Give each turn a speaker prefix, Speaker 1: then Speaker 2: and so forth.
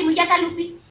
Speaker 1: si mwiga kalupi